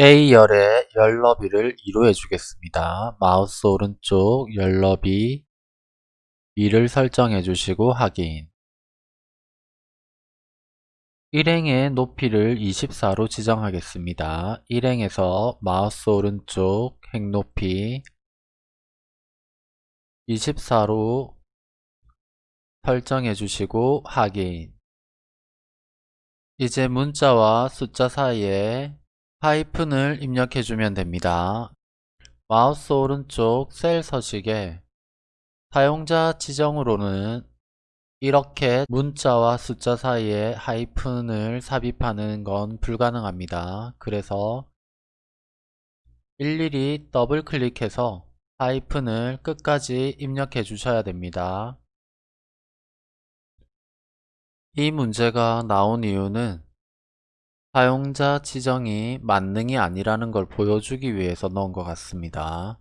A열의 열너비를 2로 해주겠습니다. 마우스 오른쪽 열너비 2를 설정해 주시고 확인 일행의 높이를 24로 지정하겠습니다. 일행에서 마우스 오른쪽 행높이 24로 설정해 주시고 확인 이제 문자와 숫자 사이에 하이픈을 입력해주면 됩니다. 마우스 오른쪽 셀 서식에 사용자 지정으로는 이렇게 문자와 숫자 사이에 하이픈을 삽입하는 건 불가능합니다. 그래서 일일이 더블 클릭해서 하이픈을 끝까지 입력해 주셔야 됩니다. 이 문제가 나온 이유는 사용자 지정이 만능이 아니라는 걸 보여주기 위해서 넣은 것 같습니다.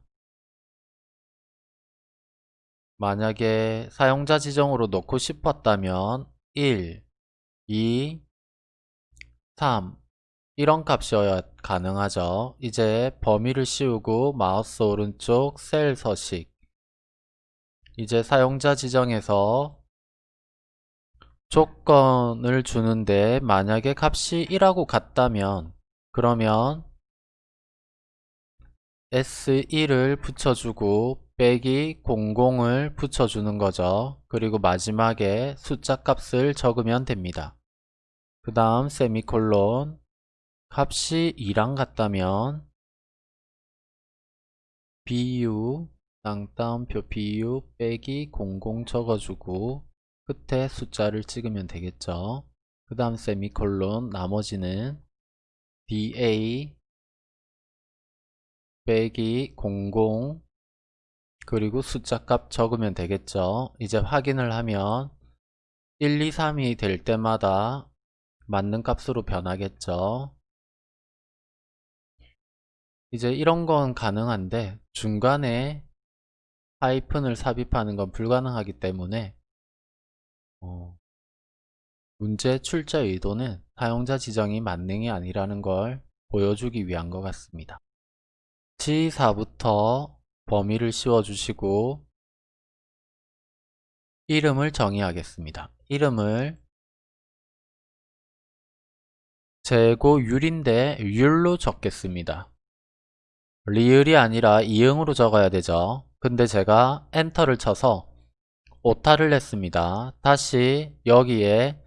만약에 사용자 지정으로 넣고 싶었다면 1, 2, 3 이런 값이어야 가능하죠. 이제 범위를 씌우고 마우스 오른쪽 셀 서식 이제 사용자 지정에서 조건을 주는데 만약에 값이 1하고 같다면 그러면 S1을 붙여주고 빼기 00을 붙여주는 거죠. 그리고 마지막에 숫자 값을 적으면 됩니다. 그 다음 세미콜론 값이 2랑 같다면 BU 땅따옴표 BU 빼기 00 적어주고 끝에 숫자를 찍으면 되겠죠. 그 다음 세미콜론 나머지는 DA 빼기 00 그리고 숫자 값 적으면 되겠죠. 이제 확인을 하면 1, 2, 3이 될 때마다 맞는 값으로 변하겠죠. 이제 이런 건 가능한데 중간에 하이픈을 삽입하는 건 불가능하기 때문에 어, 문제 출제 의도는 사용자 지정이 만능이 아니라는 걸 보여주기 위한 것 같습니다. C4부터 범위를 씌워주시고 이름을 정의하겠습니다. 이름을 재고 율인데 율로 적겠습니다. 리을이 아니라 이응으로 적어야 되죠. 근데 제가 엔터를 쳐서 오타를 냈습니다. 다시 여기에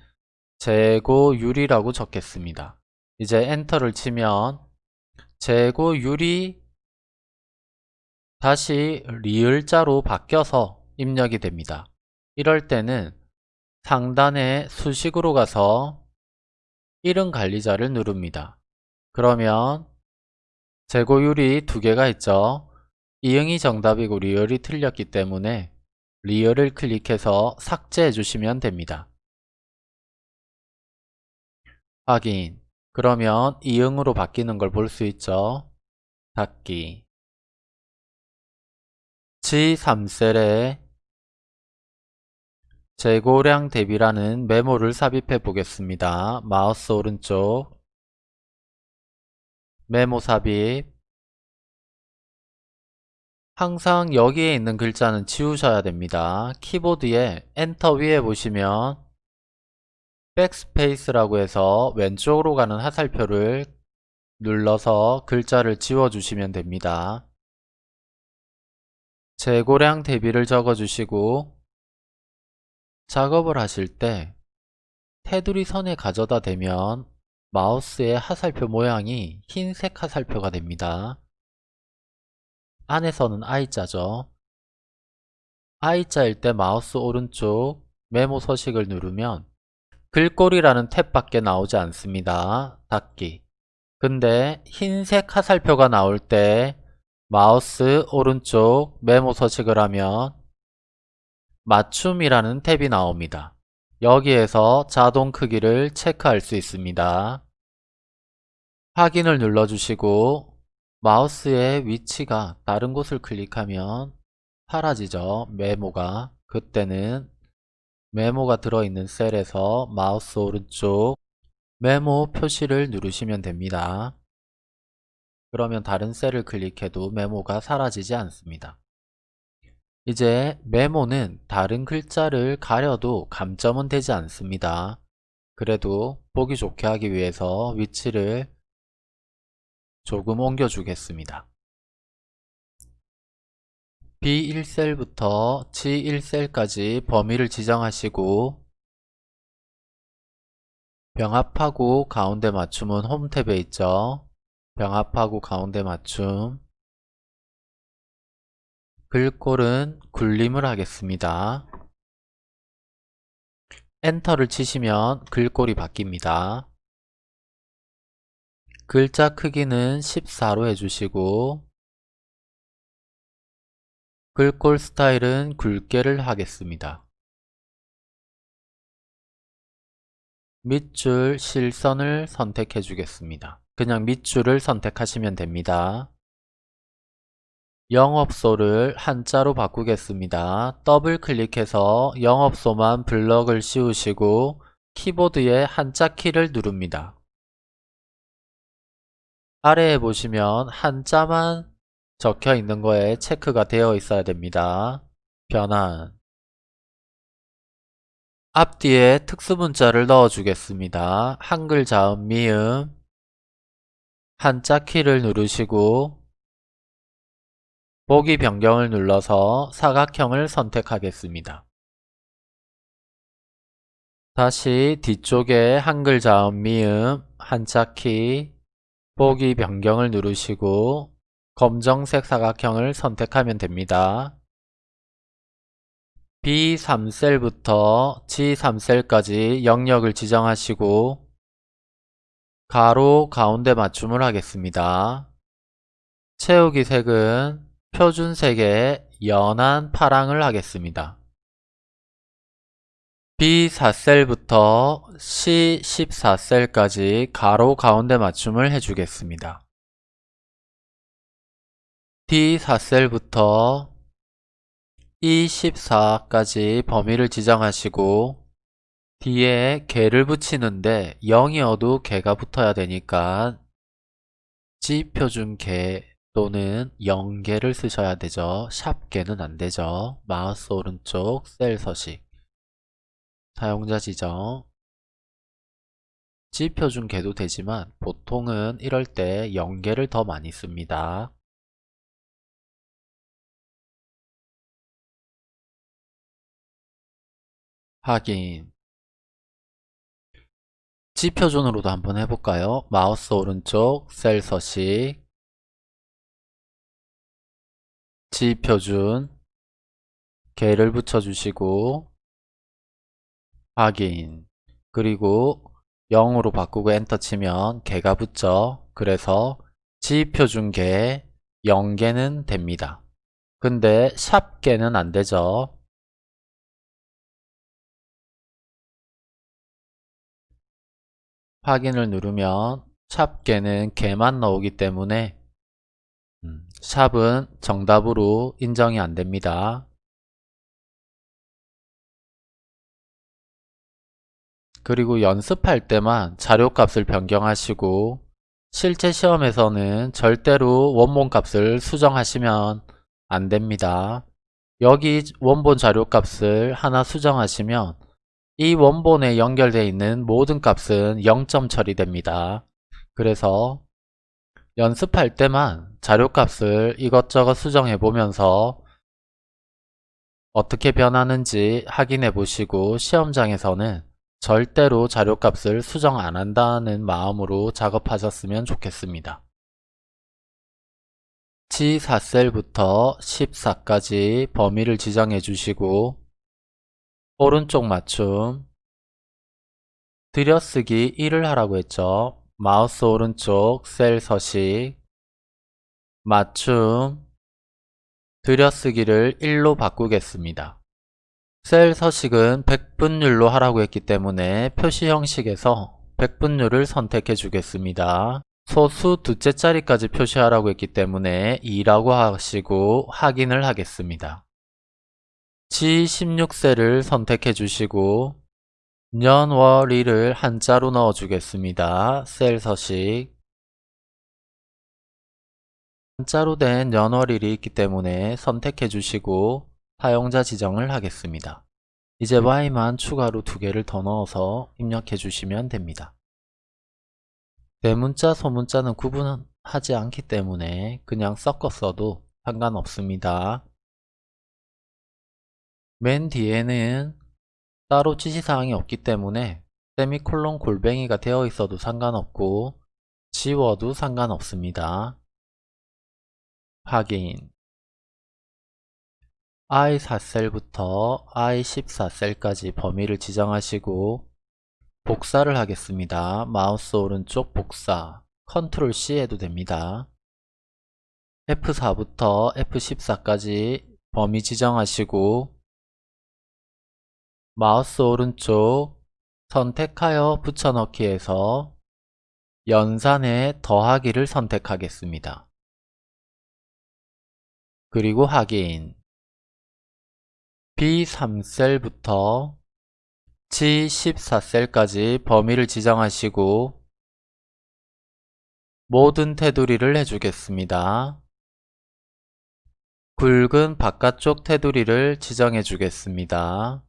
재고율이라고 적겠습니다. 이제 엔터를 치면 재고율이 다시 리을자로 바뀌어서 입력이 됩니다. 이럴 때는 상단에 수식으로 가서 이름 관리자를 누릅니다. 그러면 재고율이 두 개가 있죠. 이응이 정답이고 리을이 틀렸기 때문에 리얼을 클릭해서 삭제해 주시면 됩니다. 확인 그러면 이응으로 바뀌는 걸 볼 수 있죠. 닫기 G3셀에 재고량 대비라는 메모를 삽입해 보겠습니다. 마우스 오른쪽 메모 삽입 항상 여기에 있는 글자는 지우셔야 됩니다. 키보드에 엔터 위에 보시면 backspace라고 해서 왼쪽으로 가는 화살표를 눌러서 글자를 지워주시면 됩니다. 재고량 대비를 적어주시고 작업을 하실 때 테두리 선에 가져다 대면 마우스의 화살표 모양이 흰색 화살표가 됩니다. 안에서는 I자죠. I자일 때 마우스 오른쪽 메모 서식을 누르면 글꼴이라는 탭밖에 나오지 않습니다. 닫기 근데 흰색 화살표가 나올 때 마우스 오른쪽 메모 서식을 하면 맞춤이라는 탭이 나옵니다. 여기에서 자동 크기를 체크할 수 있습니다. 확인을 눌러주시고 마우스의 위치가 다른 곳을 클릭하면 사라지죠. 메모가. 그때는 메모가 들어있는 셀에서 마우스 오른쪽 메모 표시를 누르시면 됩니다. 그러면 다른 셀을 클릭해도 메모가 사라지지 않습니다. 이제 메모는 다른 글자를 가려도 감점은 되지 않습니다. 그래도 보기 좋게 하기 위해서 위치를 조금 옮겨 주겠습니다. B1셀부터 G1셀까지 범위를 지정하시고 병합하고 가운데 맞춤은 홈 탭에 있죠. 병합하고 가운데 맞춤 글꼴은 굴림을 하겠습니다. 엔터를 치시면 글꼴이 바뀝니다. 글자 크기는 14로 해주시고 글꼴 스타일은 굵게를 하겠습니다. 밑줄 실선을 선택해 주겠습니다. 그냥 밑줄을 선택하시면 됩니다. 영업소를 한자로 바꾸겠습니다. 더블 클릭해서 영업소만 블럭을 씌우시고 키보드에 한자 키를 누릅니다. 아래에 보시면 한자만 적혀 있는 거에 체크가 되어 있어야 됩니다. 변환 앞뒤에 특수문자를 넣어 주겠습니다. 한글 자음 미음 한자 키를 누르시고 보기 변경을 눌러서 사각형을 선택하겠습니다. 다시 뒤쪽에 한글 자음 미음 한자 키 보기 변경을 누르시고 검정색 사각형을 선택하면 됩니다. B3셀부터 G3셀까지 영역을 지정하시고 가로 가운데 맞춤을 하겠습니다. 채우기 색은 표준색의 연한 파랑을 하겠습니다. B4셀부터 C14셀까지 가로 가운데 맞춤을 해주겠습니다. D4셀부터 E14까지 범위를 지정하시고 뒤에 개를 붙이는데 0이어도 개가 붙어야 되니까 G표준 개 또는 0개를 쓰셔야 되죠. 샵개는 안되죠. 마우스 오른쪽 셀 서식 사용자 지정 G표준 개도 되지만 보통은 이럴 때 0개를 더 많이 씁니다. 확인. G표준으로도 한번 해볼까요? 마우스 오른쪽 셀 서식. G표준. 개를 붙여주시고 확인 그리고 0으로 바꾸고 엔터 치면 개가 붙죠. 그래서 G표준 개 0개는 됩니다. 근데 샵 개는 안되죠. 확인을 누르면 샵개는 개만 나오기 때문에 음, 샵은 정답으로 인정이 안됩니다. 그리고 연습할 때만 자료값을 변경하시고 실제 시험에서는 절대로 원본값을 수정하시면 안됩니다. 여기 원본 자료값을 하나 수정하시면 이 원본에 연결되어 있는 모든 값은 0점 처리됩니다. 그래서 연습할 때만 자료값을 이것저것 수정해 보면서 어떻게 변하는지 확인해 보시고 시험장에서는 절대로 자료값을 수정 안 한다는 마음으로 작업하셨으면 좋겠습니다. G4셀부터 14까지 범위를 지정해 주시고 오른쪽 맞춤 들여쓰기 1을 하라고 했죠. 마우스 오른쪽 셀 서식 맞춤 들여쓰기를 1로 바꾸겠습니다. 셀 서식은 백분율로 하라고 했기 때문에 표시 형식에서 백분율을 선택해 주겠습니다. 소수 두째 자리까지 표시하라고 했기 때문에 2라고 하시고 확인을 하겠습니다. G16셀을 선택해 주시고 년, 월, 일을 한자로 넣어 주겠습니다. 셀 서식 한자로 된 연월일이 있기 때문에 선택해 주시고 사용자 지정을 하겠습니다. 이제 Y만 추가로 두 개를 더 넣어서 입력해 주시면 됩니다. 대문자, 소문자는 구분하지 않기 때문에 그냥 섞어 써도 상관없습니다. 맨 뒤에는 따로 지시사항이 없기 때문에 세미콜론 골뱅이가 되어 있어도 상관없고 지워도 상관없습니다. 확인 I4셀부터 I14셀까지 범위를 지정하시고 복사를 하겠습니다. 마우스 오른쪽 복사 컨트롤 C 해도 됩니다. F4부터 F14까지 범위 지정하시고 마우스 오른쪽 선택하여 붙여넣기에서 연산에 더하기를 선택하겠습니다. 그리고 확인 B3셀부터 G14셀까지 범위를 지정하시고 모든 테두리를 해주겠습니다. 굵은 바깥쪽 테두리를 지정해 주겠습니다.